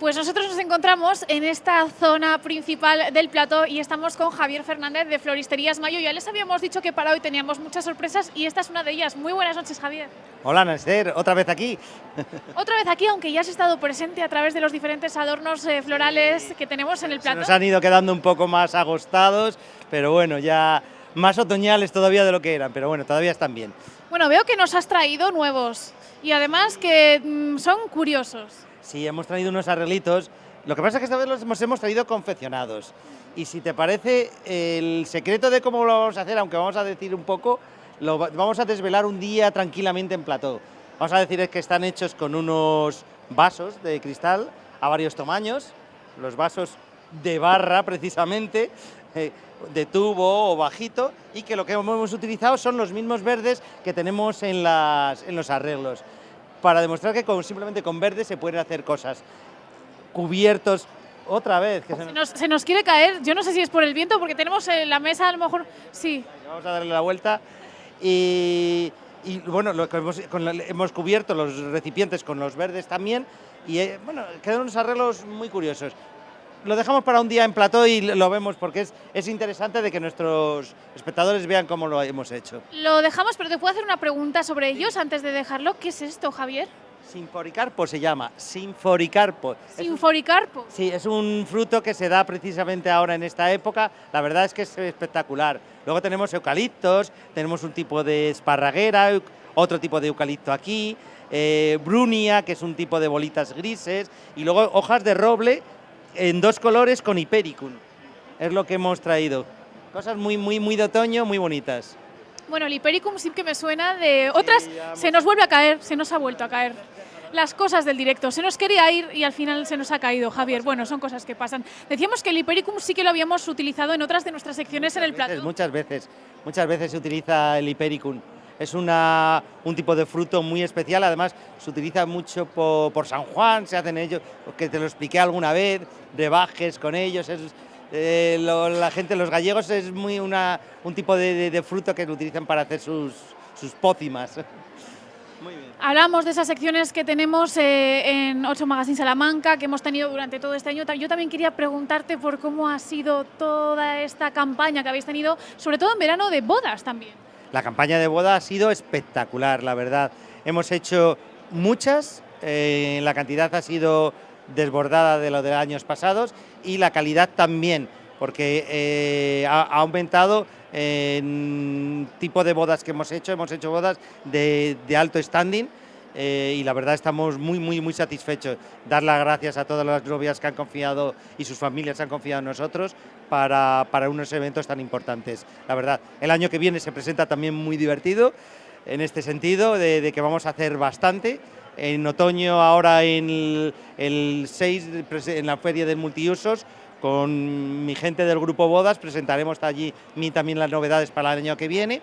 Pues nosotros nos encontramos en esta zona principal del plató y estamos con Javier Fernández de Floristerías Mayo. Ya les habíamos dicho que para hoy teníamos muchas sorpresas y esta es una de ellas. Muy buenas noches, Javier. Hola, Naster, otra vez aquí. Otra vez aquí, aunque ya has estado presente a través de los diferentes adornos eh, florales que tenemos en el plató. Se nos han ido quedando un poco más agostados, pero bueno, ya más otoñales todavía de lo que eran, pero bueno, todavía están bien. Bueno, veo que nos has traído nuevos y además que mm, son curiosos. Sí, hemos traído unos arreglitos. Lo que pasa es que esta vez los hemos, hemos traído confeccionados. Y si te parece, el secreto de cómo lo vamos a hacer, aunque vamos a decir un poco, lo va- vamos a desvelar un día tranquilamente en plató. Vamos a decir que están hechos con unos vasos de cristal a varios tamaños, los vasos de barra precisamente, eh, de tubo o bajito, y que lo que hemos utilizado son los mismos verdes que tenemos en, las, en los arreglos, para demostrar que con, simplemente con verde se pueden hacer cosas. Cubiertos, otra vez, que se Se nos- nos, se nos quiere caer, yo no sé si es por el viento, porque tenemos eh, la mesa a lo mejor... Sí, Vamos a darle la vuelta y, y, bueno, lo que hemos, con la- hemos cubierto los recipientes con los verdes también y eh, bueno, quedan unos arreglos muy curiosos. Lo dejamos para un día en plató y lo vemos porque es, es interesante de que nuestros espectadores vean cómo lo hemos hecho. lo dejamos, pero te puedo hacer una pregunta sobre ellos antes de dejarlo. ¿Qué es esto, Javier? Sinforicarpo se llama, Sinforicarpo. Es un- Sinforicarpo. Sí, es un fruto que se da precisamente ahora en esta época. La verdad es que es espectacular. Luego tenemos eucaliptos, tenemos un tipo de esparraguera, otro tipo de eucalipto aquí, eh, brunia, que es un tipo de bolitas grises, y luego hojas de roble en dos colores con hipericum. Es lo que hemos traído. Cosas muy, muy, muy de otoño, muy bonitas. Bueno, el Hipericum sí que me suena de otras. Se nos vuelve a caer, se nos ha vuelto a caer. Las cosas del directo. Se nos quería ir y al final se nos ha caído, Javier. Bueno, son cosas que pasan. Decíamos que el Hipericum sí que lo habíamos utilizado en otras de nuestras secciones en el veces, plato. Muchas veces, muchas veces se utiliza el hipericum. Es una, un tipo de fruto muy especial, además se utiliza mucho po- por, San Juan, se hacen ellos, que te lo expliqué alguna vez, brebajes con ellos. eh, la gente, los gallegos, es muy una, un tipo de, fruto que utilizan para hacer sus, sus pócimas. Muy bien. Hablamos de esas secciones que tenemos eh, en 8 Magazine Salamanca, que hemos tenido durante todo este año. Yo también quería preguntarte por cómo ha sido toda esta campaña que habéis tenido, sobre todo en verano de bodas también. La campaña de boda ha sido espectacular, la verdad. Hemos hecho muchas, eh, la cantidad ha sido desbordada de lo de años pasados y la calidad también, porque eh, ha, aumentado en tipo de bodas que hemos hecho. Hemos hecho bodas de alto standing eh, y la verdad estamos muy, muy, muy satisfechos. Dar las gracias a todas las novias que han confiado y sus familias han confiado en nosotros para, para unos eventos tan importantes. La verdad, el año que viene se presenta también muy divertido en este sentido, de, de que vamos a hacer bastante. En otoño, ahora en el, el 6, prese- en la Feria del Multiusos, con mi gente del Grupo Bodas, presentaremos allí mi- también las novedades para el año que viene.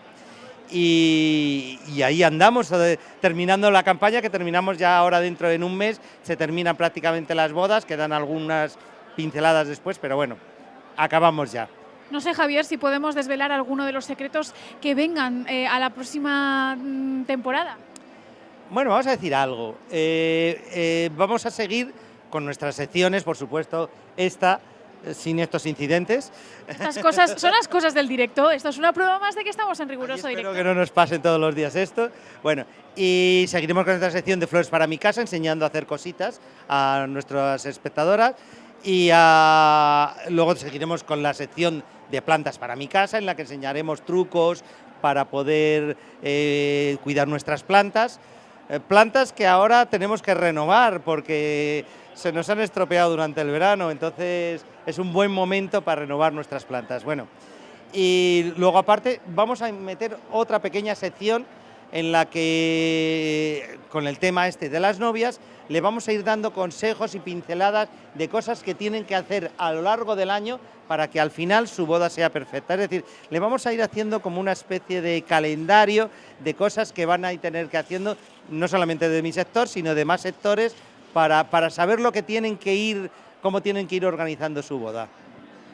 Y, y ahí andamos, eh, terminando la campaña, que terminamos ya ahora dentro de un mes, se terminan prácticamente las bodas, quedan algunas pinceladas después, pero bueno, acabamos ya. No sé, Javier, si podemos desvelar alguno de los secretos que vengan eh, a la próxima mm, temporada. Bueno, vamos a decir algo. Eh, eh, vamos a seguir con nuestras secciones, por supuesto, esta, sin estos incidentes. Estas cosas son las cosas del directo. Esto es una prueba más de que estamos en riguroso espero directo. que no nos pasen todos los días esto. Bueno, y seguiremos con nuestra sección de flores para mi casa, enseñando a hacer cositas a nuestras espectadoras. Y ah, luego seguiremos con la sección de plantas para mi casa, en la que enseñaremos trucos para poder eh, cuidar nuestras plantas. Eh, plantas que ahora tenemos que renovar porque se nos han estropeado durante el verano, entonces es un buen momento para renovar nuestras plantas. Bueno, y luego aparte vamos a meter otra pequeña sección en la que con el tema este de las novias le vamos a ir dando consejos y pinceladas de cosas que tienen que hacer a lo largo del año para que al final su boda sea perfecta. Es decir, le vamos a ir haciendo como una especie de calendario de cosas que van a tener que haciendo, no solamente de mi sector, sino de más sectores, para, para saber lo que tienen que ir, cómo tienen que ir organizando su boda.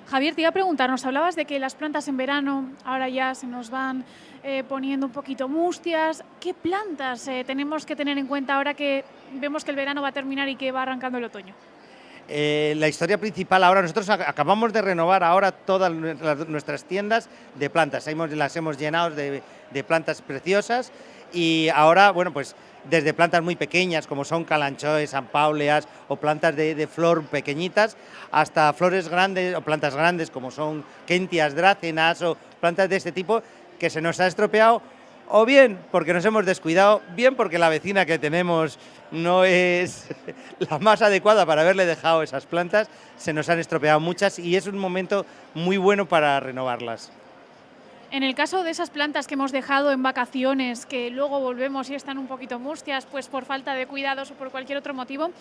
Javier, te iba a preguntar, nos hablabas de que las plantas en verano ahora ya se nos van eh, poniendo un poquito mustias. ¿Qué plantas eh, tenemos que tener en cuenta ahora que vemos que el verano va a terminar y que va arrancando el otoño? Eh, la historia principal ahora, nosotros acabamos de renovar ahora todas nuestras tiendas de plantas, las hemos llenado de, plantas preciosas y ahora, bueno, pues desde plantas muy pequeñas como son calanchoes, sanpauleas o plantas de, flor pequeñitas, hasta flores grandes o plantas grandes como son kentias, drácenas o plantas de este tipo que se nos ha estropeado o bien porque nos hemos descuidado, bien porque la vecina que tenemos no es la más adecuada para haberle dejado esas plantas, se nos han estropeado muchas y es un momento muy bueno para renovarlas. En el caso de esas plantas que hemos dejado en vacaciones, que luego volvemos y están un poquito mustias, pues por falta de cuidados o por cualquier otro motivo,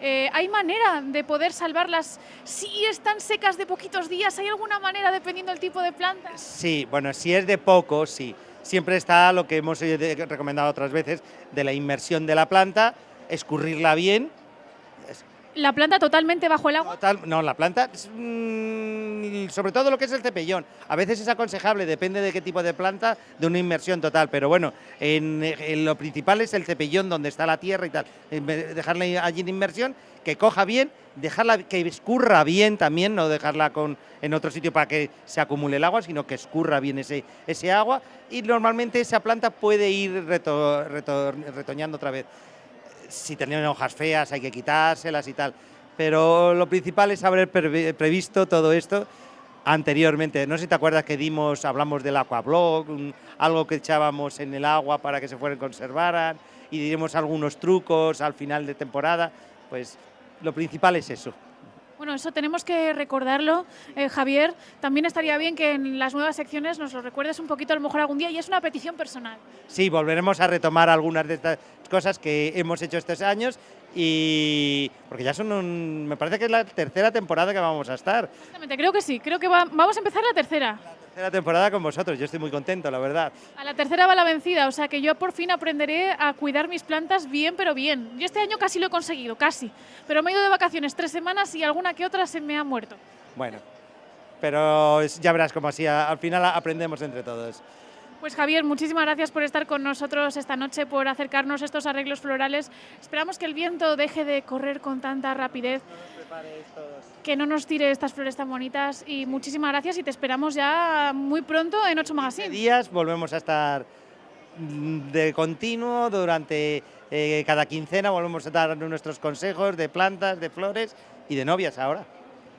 eh, ¿hay manera de poder salvarlas si están secas de poquitos días? ¿Hay alguna manera dependiendo del tipo de planta? Sí, bueno, si es de poco, sí siempre está lo que hemos recomendado otras veces de la inmersión de la planta, escurrirla bien. ¿La planta totalmente bajo el agua? no, la planta, mm, sobre todo lo que es el cepellón. A veces es aconsejable, depende de qué tipo de planta, de una inmersión total. Pero bueno, en, lo principal es el cepellón donde está la tierra y tal. Dejarla allí en inmersión, que coja bien, dejarla que escurra bien también, no dejarla con, en otro sitio para que se acumule el agua, sino que escurra bien ese, ese agua y normalmente esa planta puede ir retoñando otra vez. Si tienen hojas feas hay que quitárselas y tal, pero lo principal es haber previsto todo esto anteriormente. No sé si te acuerdas que dimos, hablamos del aquablock, algo que echábamos en el agua para que se fueran conservaran y diremos algunos trucos al final de temporada, pues lo principal es eso. Bueno, eso tenemos que recordarlo, eh, Javier. También estaría bien que en las nuevas secciones nos lo recuerdes un poquito a lo mejor algún día y es una petición personal. Sí, volveremos a retomar algunas de estas cosas que hemos hecho estos años y porque ya son un, me parece que es la tercera temporada que vamos a estar. Exactamente, creo que sí, creo que vamos a empezar la tercera tercera temporada con vosotros, yo estoy muy contento, la verdad. A la tercera va la vencida, o sea que yo por fin aprenderé a cuidar mis plantas bien, pero bien. Yo este año casi lo he conseguido, casi. Pero me he ido de vacaciones tres semanas y alguna que otra se me ha muerto. Bueno, pero ya verás como así, al final aprendemos entre todos. Pues Javier, muchísimas gracias por estar con nosotros esta noche, por acercarnos estos arreglos florales. Esperamos que el viento deje de correr con tanta rapidez, que no nos tire estas flores tan bonitas y muchísimas gracias y te esperamos ya muy pronto en 8 Magazine. días volvemos a estar de continuo durante eh, cada quincena, volvemos a dar nuestros consejos de plantas, de flores y de novias ahora.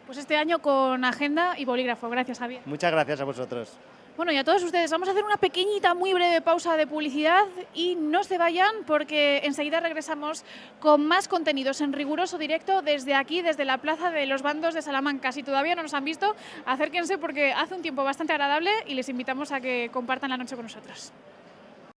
Pues este año con agenda y bolígrafo. Gracias, Javier. Muchas gracias a vosotros. Bueno, y a todos ustedes, vamos a hacer una pequeñita, muy breve pausa de publicidad y no se vayan porque enseguida regresamos con más contenidos en riguroso directo desde aquí, desde la Plaza de los Bandos de Salamanca. Si todavía no nos han visto, acérquense porque hace un tiempo bastante agradable y les invitamos a que compartan la noche con nosotros.